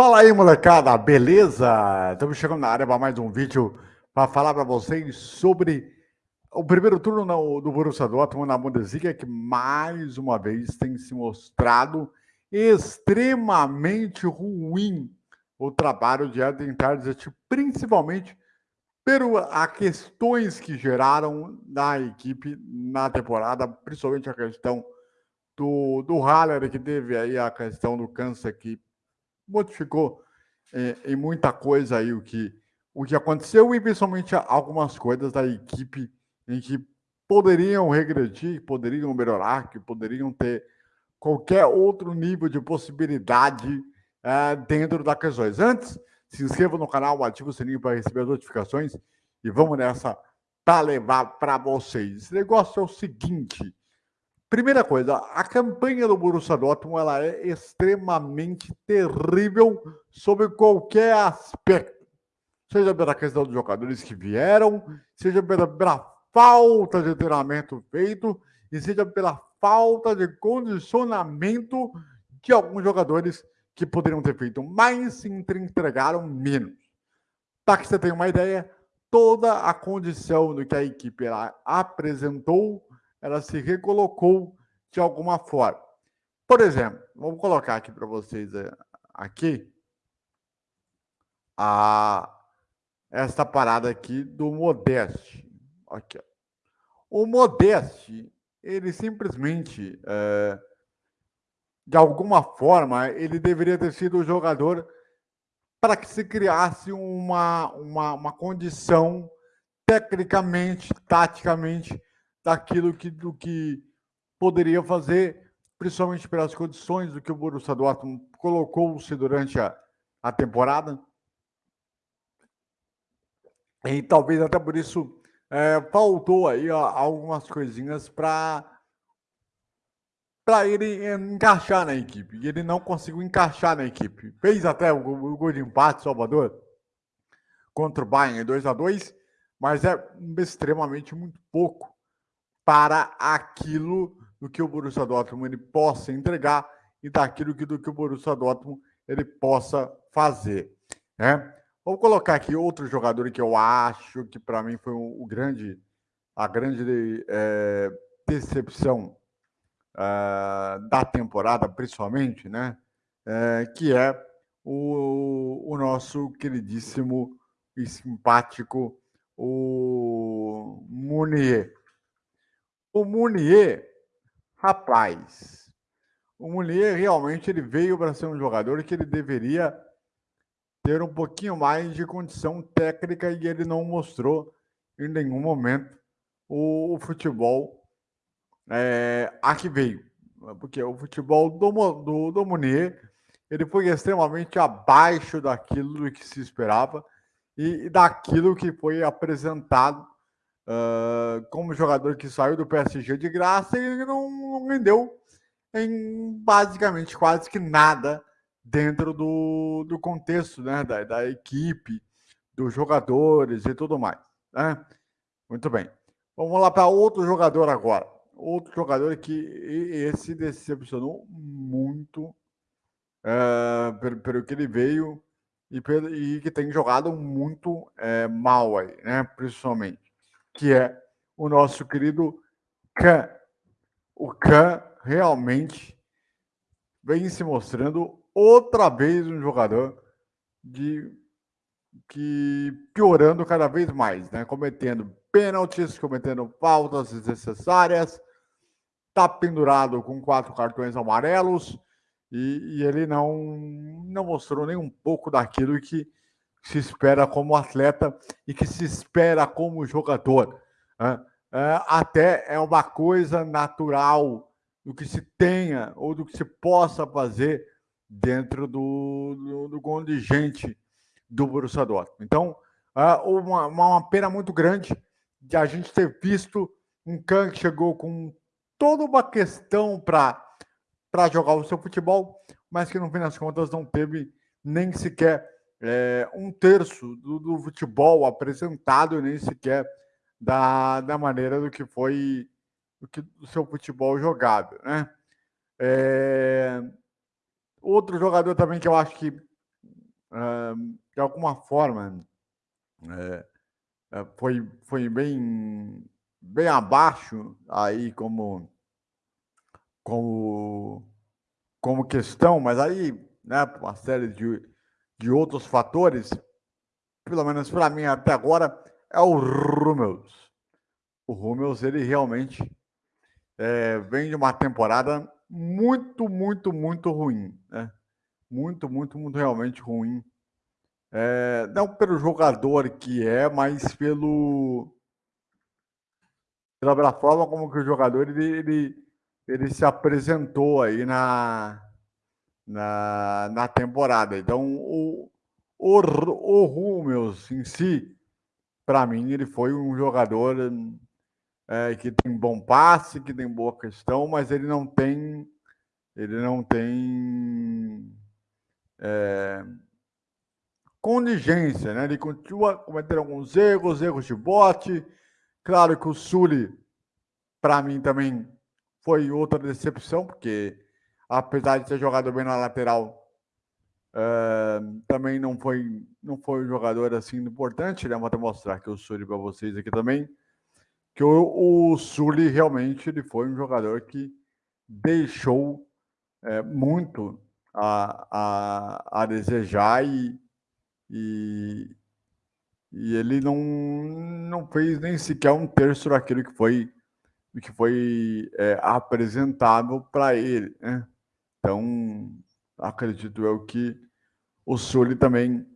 Fala aí, molecada, beleza? Estamos chegando na área para mais um vídeo para falar para vocês sobre o primeiro turno do Borussia Dortmund na Bundesliga, que mais uma vez tem se mostrado extremamente ruim o trabalho de Eden Terzic, principalmente pelas questões que geraram na equipe na temporada, principalmente a questão do, do Haller, que teve aí a questão do câncer que modificou é, em muita coisa aí o que, o que aconteceu e principalmente algumas coisas da equipe em que poderiam regredir, poderiam melhorar, que poderiam ter qualquer outro nível de possibilidade é, dentro das questões. Antes, se inscreva no canal, ative o sininho para receber as notificações e vamos nessa para levar para vocês. Esse negócio é o seguinte, Primeira coisa, a campanha do Borussia Dortmund ela é extremamente terrível sobre qualquer aspecto. Seja pela questão dos jogadores que vieram, seja pela, pela falta de treinamento feito e seja pela falta de condicionamento de alguns jogadores que poderiam ter feito mais e entregaram menos. Para que você tenha uma ideia, toda a condição do que a equipe apresentou ela se recolocou de alguma forma. Por exemplo, vou colocar aqui para vocês eh, aqui a esta parada aqui do Modeste. Aqui. O Modeste, ele simplesmente, é, de alguma forma, ele deveria ter sido o jogador para que se criasse uma, uma, uma condição tecnicamente, taticamente, daquilo que, do que poderia fazer, principalmente pelas condições do que o Borussia Dortmund colocou-se durante a, a temporada. E talvez até por isso é, faltou aí ó, algumas coisinhas para para ele encaixar na equipe. E ele não conseguiu encaixar na equipe. Fez até o, o gol de empate, Salvador, contra o Bayern 2 a 2 mas é extremamente muito pouco para aquilo do que o Borussia Dortmund ele possa entregar e daquilo que, do que o Borussia Dortmund ele possa fazer. Né? Vou colocar aqui outro jogador que eu acho que para mim foi o, grande, a grande é, decepção é, da temporada, principalmente, né? É, que é o, o nosso queridíssimo e simpático o Munier. O Munier, rapaz, o Munier realmente ele veio para ser um jogador que ele deveria ter um pouquinho mais de condição técnica e ele não mostrou em nenhum momento o, o futebol é, a que veio. Porque o futebol do, do, do Munier ele foi extremamente abaixo daquilo que se esperava e, e daquilo que foi apresentado uh, como jogador que saiu do PSG de graça e não, rendeu em basicamente quase que nada dentro do, do contexto né, da, da equipe, dos jogadores e tudo mais. Né? Muito bem. Vamos lá para outro jogador agora. Outro jogador que esse decepcionou muito é, pelo, pelo que ele veio e, pelo, e que tem jogado muito é, mal aí, né? Principalmente que é o nosso querido Khan. O Khan realmente vem se mostrando outra vez um jogador de que piorando cada vez mais, né? Cometendo pênaltis, cometendo faltas desnecessárias, tá pendurado com quatro cartões amarelos e, e, ele não não mostrou nem um pouco daquilo que se espera como atleta e que se espera como jogador. Né? É, até é uma coisa natural do que se tenha ou do que se possa fazer dentro do, do, do contingente do Borussia Dortmund. Então, é uma, uma pena muito grande de a gente ter visto um Kahn que chegou com toda uma questão para jogar o seu futebol, mas que no fim das contas não teve nem sequer é, um terço do, do, futebol apresentado, nem sequer da, da maneira do que foi do, que, do seu futebol jogado. Né? É, outro jogador também que eu acho que de alguma forma, é, é, foi, foi bem, bem abaixo aí como, como, como questão, mas aí, né, uma série de, de outros fatores, pelo menos para mim até agora, é o Rummels. O Rummels, ele realmente é, vem de uma temporada muito, muito, muito ruim, né? Muito, muito, muito realmente ruim. É, não pelo jogador que é, mas pelo pela forma como que o jogador ele, ele, ele se apresentou aí na, na, na temporada. Então, o, o, o Rúmeus em si, para mim, ele foi um jogador é, que tem bom passe, que tem boa questão, mas ele não tem. Ele não tem. É, condigência, né? Ele continua cometendo alguns erros, erros de bote. Claro que o Sully, para mim, também foi outra decepção, porque apesar de ter jogado bem na lateral, é, também não foi, não foi um jogador assim importante. Né? Vou até mostrar aqui o Sully para vocês aqui também que o, o Sully realmente ele foi um jogador que deixou é, muito a, a, a desejar e, e, e, ele não, não fez nem sequer um terço daquilo que foi, que foi é, apresentado para ele. Né? Então, acredito eu que o Sully também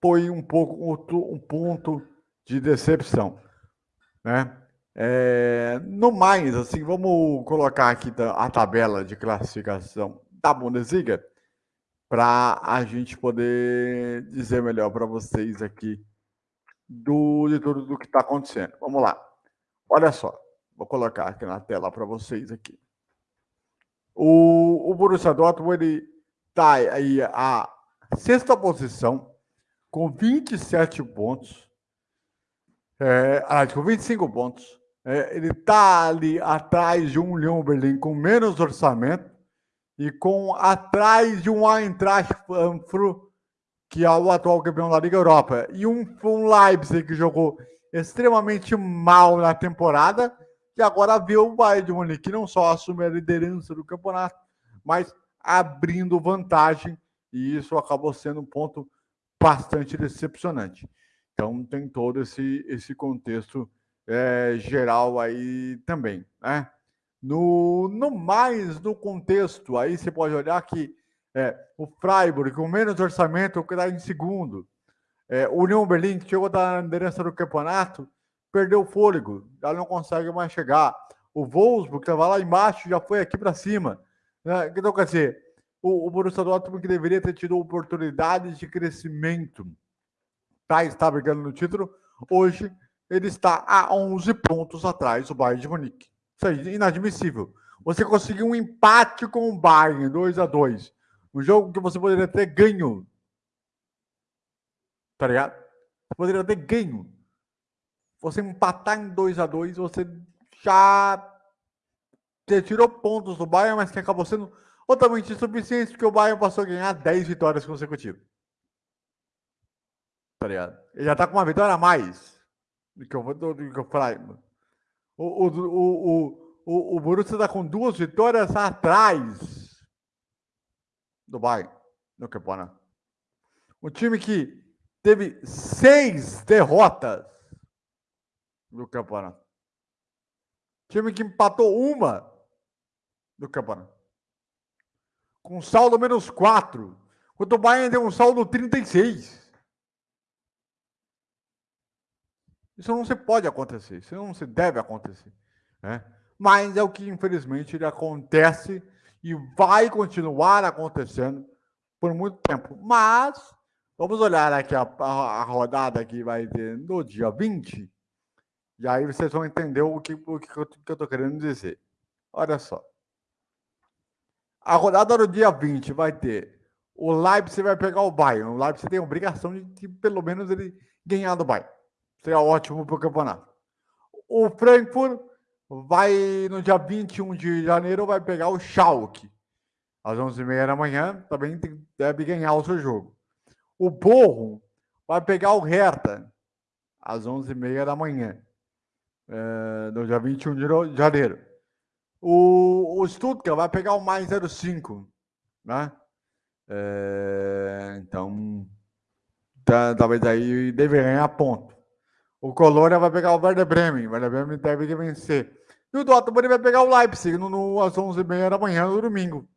foi um pouco um ponto de decepção. Né? É, no mais, assim, vamos colocar aqui a tabela de classificação da Bundesliga para a gente poder dizer melhor para vocês aqui do, de tudo do que está acontecendo. Vamos lá. Olha só, vou colocar aqui na tela para vocês aqui. O, o Borussia Dortmund está aí a sexta posição com 27 pontos é, ah, com 25 pontos. É, ele está ali atrás de um Leon Berlim com menos orçamento e com atrás de um Eintracht Frankfurt, que é o atual campeão da Liga Europa, e um, um Leipzig que jogou extremamente mal na temporada e agora vê o Bayern de Munique que não só assume a liderança do campeonato, mas abrindo vantagem e isso acabou sendo um ponto bastante decepcionante. Então tem todo esse, esse contexto é, geral aí também, né? No, no mais, no contexto, aí você pode olhar que é, o Freiburg, com menos orçamento, que está em segundo. É, o União Berlim, que chegou da liderança do campeonato, perdeu o fôlego, já não consegue mais chegar. O Wolfsburg, que estava lá embaixo, já foi aqui para cima. Né? Então, quer dizer, o, o Borussia Dortmund, que deveria ter tido oportunidades de crescimento tá, está brigando no título. Hoje ele está a 11 pontos atrás do Bayern de Munique. Isso aí, inadmissível. Você conseguiu um empate com o Bayern, 2 a 2 Um jogo que você poderia ter ganho. Tá ligado? Você poderia ter ganho. Você empatar em 2 a 2 você já você tirou pontos do Bayern, mas que acabou sendo totalmente insuficiente, porque o Bayern passou a ganhar 10 vitórias consecutivas tá ligado? Ele já tá com uma vitória a mais do que eu, do, que eu falei. O, o, o, o, o Borussia tá com duas vitórias atrás do Bayern no campeonato. Um time que teve seis derrotas no campeonato. Time que empatou uma no campeonato. Com saldo menos quatro. Enquanto o Bayern tem um saldo 36. Isso não se pode acontecer, isso não se deve acontecer. Né? Mas é o que, infelizmente, ele acontece e vai continuar acontecendo por muito tempo. Mas, vamos olhar aqui a, a, a rodada que vai ter no dia 20, e aí vocês vão entender o que, o que eu estou querendo dizer. Olha só. A rodada no dia 20 vai ter o Leipzig vai pegar o Bayern. O Leipzig tem a obrigação de, de pelo menos ele ganhar do Bayern. Seria ótimo para o campeonato. O Frankfurt vai, no dia 21 de janeiro, vai pegar o Schalke. às 11h30 da manhã, também deve ganhar o seu jogo. O Borro vai pegar o Hertha às 11h30 da manhã, é, no dia 21 de janeiro. O, o Stuttgart vai pegar o mais 05, né? É, então, tá, talvez aí deve ganhar ponto. O Colônia vai pegar o Werder Bremen. O Werder Bremen deve vencer. E o Dortmund vai pegar o Leipzig no, no, às 11h30 da manhã no domingo.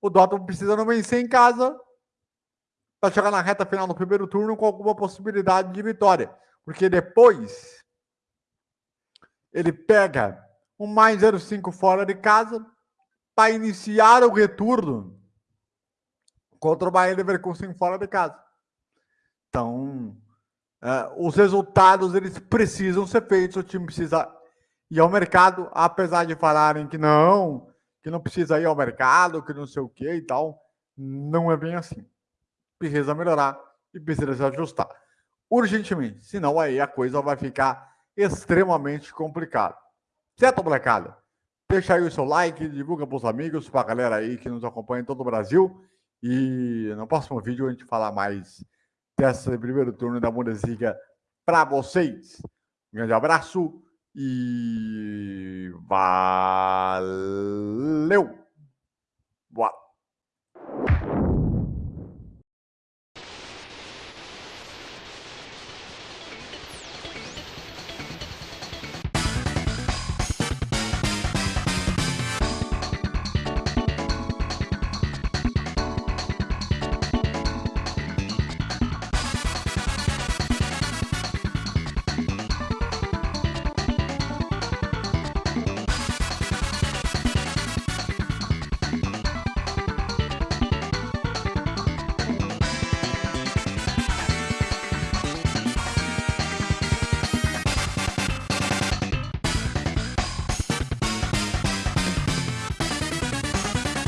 O Dortmund precisa não vencer em casa para chegar na reta final do primeiro turno com alguma possibilidade de vitória. Porque depois ele pega um mais 0,5 fora de casa para iniciar o retorno contra o Bayern Leverkusen fora de casa. Então, uh, os resultados eles precisam ser feitos, o time precisa ir ao mercado, apesar de falarem que não, que não precisa ir ao mercado, que não sei o que e tal, não é bem assim. Precisa melhorar e precisa se ajustar urgentemente, senão aí a coisa vai ficar extremamente complicada. Certo, molecada? Deixa aí o seu like, divulga para os amigos, para a galera aí que nos acompanha em todo o Brasil. E no próximo vídeo a gente falar mais desse primeiro turno da Bundesliga para vocês. Um grande abraço e valeu!